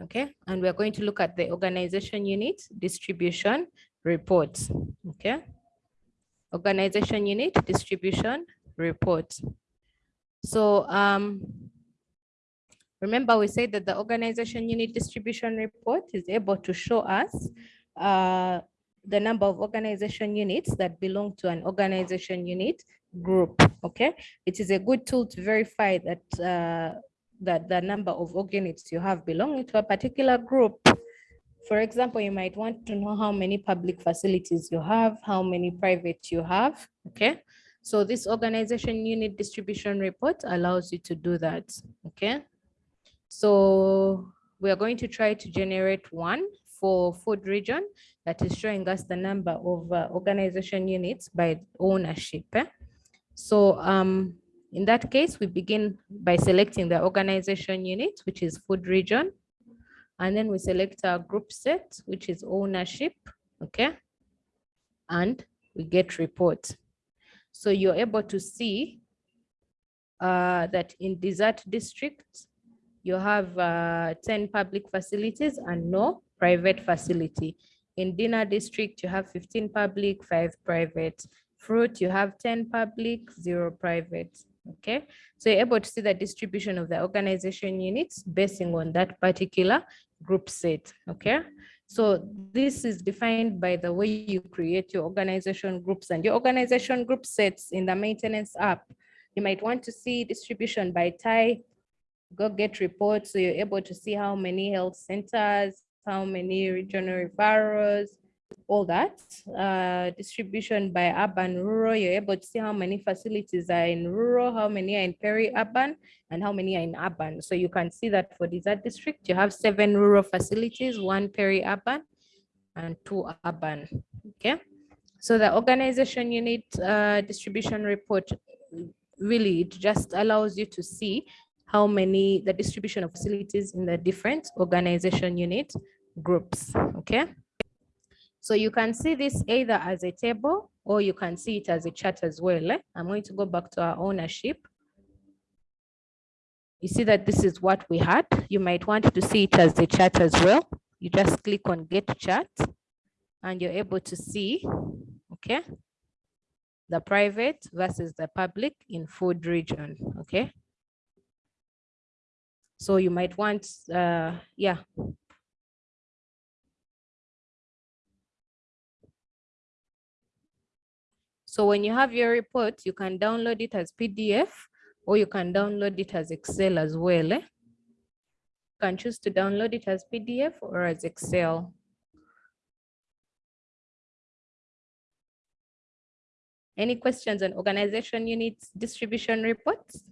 Okay, and we're going to look at the organization unit distribution reports. Okay, organization unit distribution report. So um, remember we said that the organization unit distribution report is able to show us uh, the number of organization units that belong to an organization unit group. Okay, it is a good tool to verify that uh, that the number of units you have belonging to a particular group. For example, you might want to know how many public facilities you have, how many private you have. Okay, so this organization unit distribution report allows you to do that. Okay, so we are going to try to generate one for food region that is showing us the number of uh, organization units by ownership. Eh? So um, in that case, we begin by selecting the organization unit, which is food region. And then we select our group set, which is ownership, okay? And we get report. So you're able to see uh, that in desert district, you have uh, 10 public facilities and no private facility. In Dina district, you have 15 public, five private. Fruit, you have 10 public, zero private. Okay, so you're able to see the distribution of the organization units basing on that particular group set. Okay, so this is defined by the way you create your organization groups and your organization group sets in the maintenance app. You might want to see distribution by type, go get reports so you're able to see how many health centers, how many regional referrals, all that. Uh, distribution by urban, rural, you're able to see how many facilities are in rural, how many are in peri-urban, and how many are in urban. So you can see that for desert district, you have seven rural facilities, one peri-urban, and two urban, okay? So the organization unit uh, distribution report, really, it just allows you to see how many, the distribution of facilities in the different organization unit groups, okay? So you can see this either as a table or you can see it as a chart as well. Eh? I'm going to go back to our ownership. You see that this is what we had. You might want to see it as a chart as well. You just click on get chart and you're able to see, okay, the private versus the public in food region, okay? So you might want, uh, yeah, So when you have your report, you can download it as PDF or you can download it as Excel as well. Eh? You can choose to download it as PDF or as Excel. Any questions on organization units distribution reports?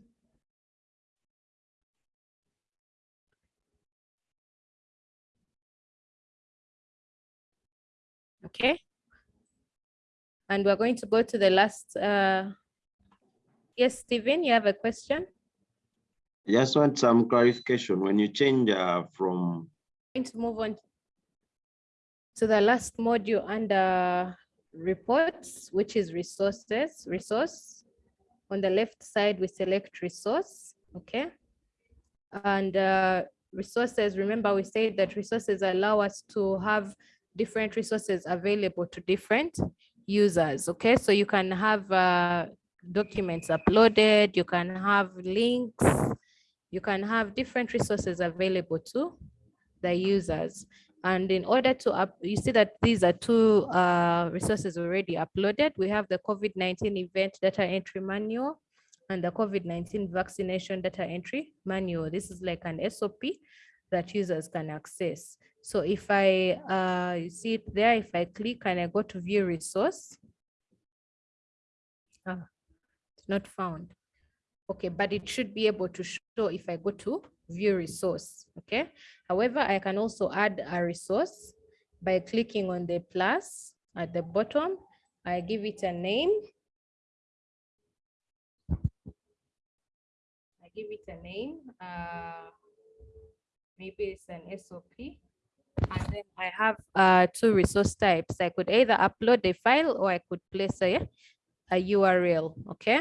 Okay. And we're going to go to the last. Uh, yes, Stephen, you have a question? I just want some clarification. When you change uh, from... I'm going to move on to the last module under reports, which is resources, resource. On the left side, we select resource, okay? And uh, resources, remember we said that resources allow us to have different resources available to different users. Okay, so you can have uh, documents uploaded, you can have links, you can have different resources available to the users. And in order to up, you see that these are two uh, resources already uploaded. We have the COVID-19 event data entry manual and the COVID-19 vaccination data entry manual. This is like an SOP that users can access. So if I, uh, you see it there, if I click and I go to view resource, ah, it's not found. Okay, but it should be able to show if I go to view resource, okay? However, I can also add a resource by clicking on the plus at the bottom. I give it a name. I give it a name. Uh, maybe it's an SOP. And then I have uh, two resource types. I could either upload a file or I could place a, a URL, okay?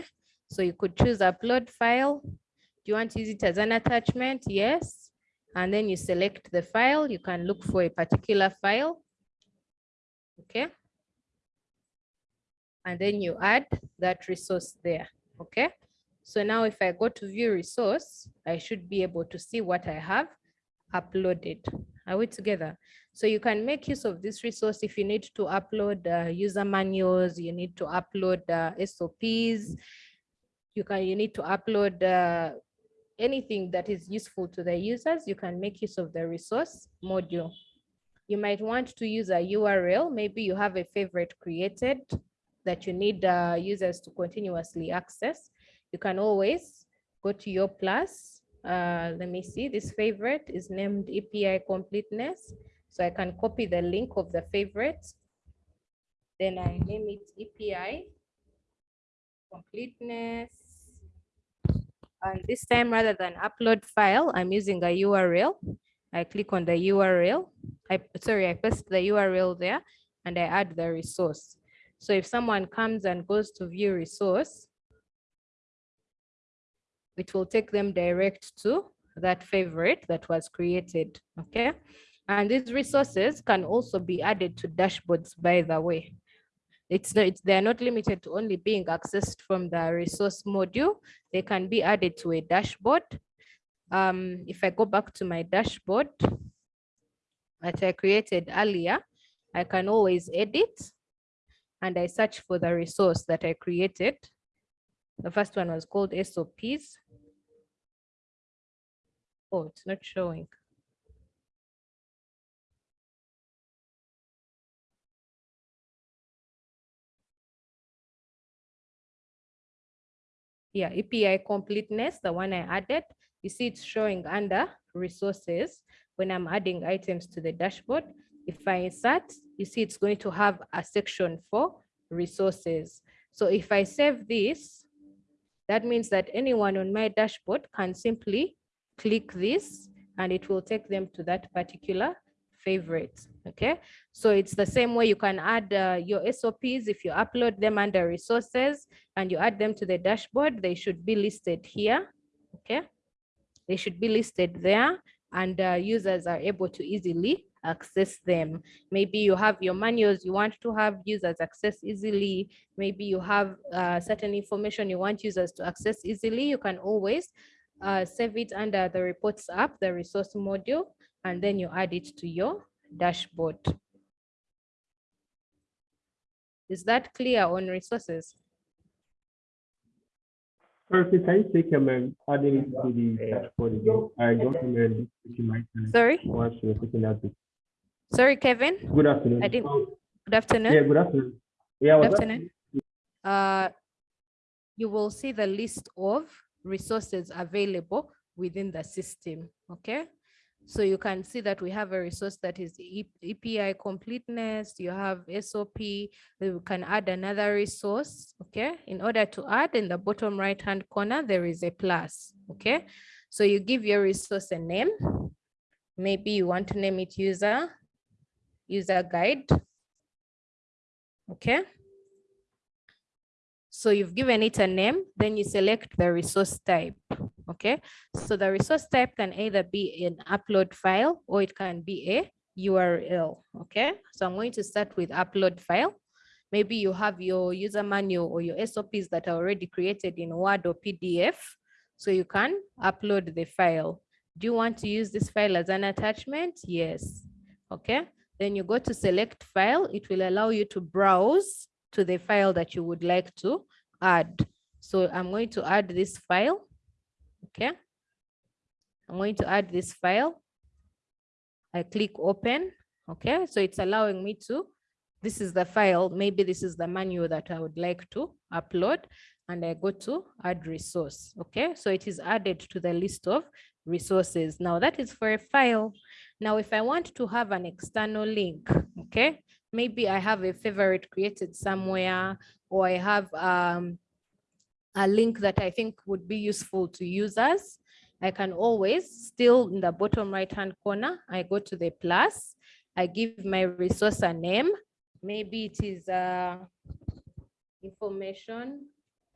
So you could choose upload file. Do you want to use it as an attachment? Yes. and then you select the file. You can look for a particular file. Okay. And then you add that resource there. Okay. So now if I go to view resource, I should be able to see what I have uploaded. Are we together? So you can make use of this resource if you need to upload uh, user manuals, you need to upload uh, SOPs, you can you need to upload uh, anything that is useful to the users, you can make use of the resource module. You might want to use a URL. Maybe you have a favorite created that you need uh, users to continuously access. You can always go to your plus. Uh, let me see, this favorite is named EPI completeness. So I can copy the link of the favorite. Then I name it EPI completeness. And this time, rather than upload file, I'm using a URL. I click on the URL. I sorry, I paste the URL there and I add the resource. So if someone comes and goes to view resource, it will take them direct to that favorite that was created. Okay. And these resources can also be added to dashboards, by the way. It's, not, it's they're not limited to only being accessed from the resource module. They can be added to a dashboard. Um, if I go back to my dashboard that I created earlier, I can always edit and I search for the resource that I created. The first one was called SOPs. Oh, it's not showing. yeah, EPI completeness, the one I added, you see it's showing under resources when I'm adding items to the dashboard. If I insert, you see it's going to have a section for resources. So if I save this, that means that anyone on my dashboard can simply click this and it will take them to that particular favorite. Okay, so it's the same way you can add uh, your SOPs if you upload them under resources and you add them to the dashboard, they should be listed here. Okay, they should be listed there and uh, users are able to easily access them. Maybe you have your manuals you want to have users access easily. Maybe you have uh, certain information you want users to access easily. You can always uh, save it under the reports app, the resource module, and then you add it to your dashboard. Is that clear on resources? Perfect. Can you take um, adding it to the dashboard? I don't remember taking my time. Sorry, Once you're taking that. Sorry, Kevin. Good afternoon. I didn't- Good afternoon. Yeah, good afternoon. Yeah, Good afternoon. Uh, you will see the list of resources available within the system, okay? So you can see that we have a resource that is E- EPI completeness, you have SOP, you can add another resource, okay? In order to add in the bottom right-hand corner, there is a plus, okay? So you give your resource a name. Maybe you want to name it user, user guide, okay? So you've given it a name, then you select the resource type, okay? So the resource type can either be an upload file or it can be a URL, okay? So I'm going to start with upload file. Maybe you have your user manual or your SOPs that are already created in Word or PDF, so you can upload the file. Do you want to use this file as an attachment? Yes, okay? Then you go to select file, it will allow you to browse to the file that you would like to add. So I'm going to add this file. Okay. I'm going to add this file. I click open. Okay. So it's allowing me to, this is the file. Maybe this is the manual that I would like to upload and I go to add resource. Okay. So it is added to the list of resources. Now that is for a file. Now, if I want to have an external link, okay, maybe I have a favorite created somewhere, or I have um, a link that I think would be useful to users. I can always still in the bottom right hand corner, I go to the plus, I give my resource a name. Maybe it is uh, information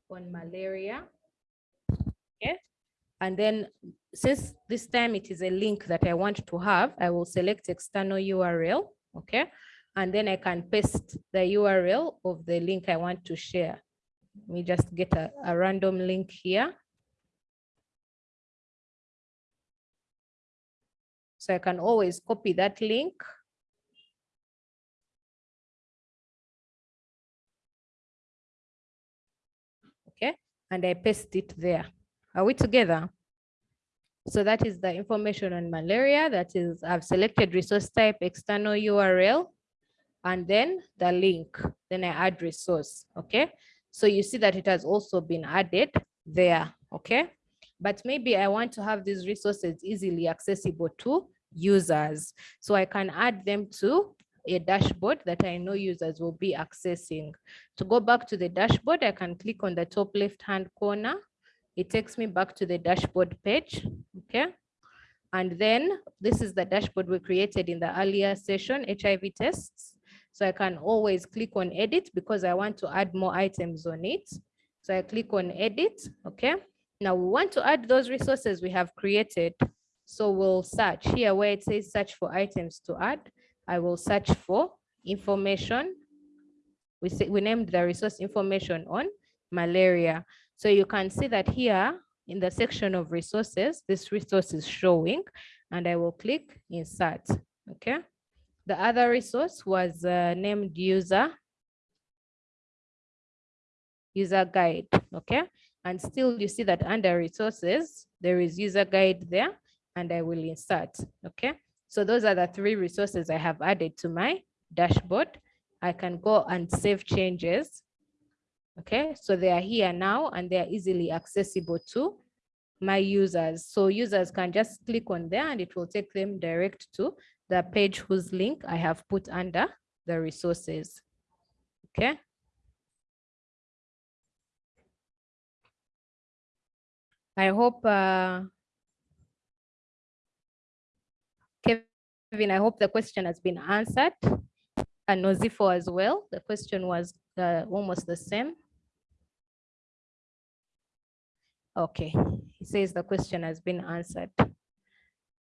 on malaria. Okay, And then since this time it is a link that I want to have, I will select external URL, okay? And then I can paste the URL of the link I want to share. Let me just get a, a random link here. So I can always copy that link. Okay, and I paste it there. Are we together? So that is the information on malaria. That is, I've selected resource type, external URL, and then the link. Then I add resource, okay? So you see that it has also been added there, okay? But maybe I want to have these resources easily accessible to users. So I can add them to a dashboard that I know users will be accessing. To go back to the dashboard, I can click on the top left-hand corner. It takes me back to the dashboard page, okay? And then this is the dashboard we created in the earlier session, HIV tests. So I can always click on edit because I want to add more items on it. So I click on edit, okay? Now we want to add those resources we have created. So we'll search here where it says search for items to add. I will search for information. We say we named the resource information on malaria. So you can see that here in the section of resources, this resource is showing and I will click insert, okay? The other resource was uh, named user, user guide, okay? And still you see that under resources, there is user guide there and I will insert, okay? So those are the three resources I have added to my dashboard. I can go and save changes. Okay, so they are here now and they are easily accessible to my users. So users can just click on there and it will take them direct to the page whose link I have put under the resources. Okay. I hope uh, Kevin, I hope the question has been answered. And Nozifo as well. The question was uh, almost the same. Okay, he says the question has been answered.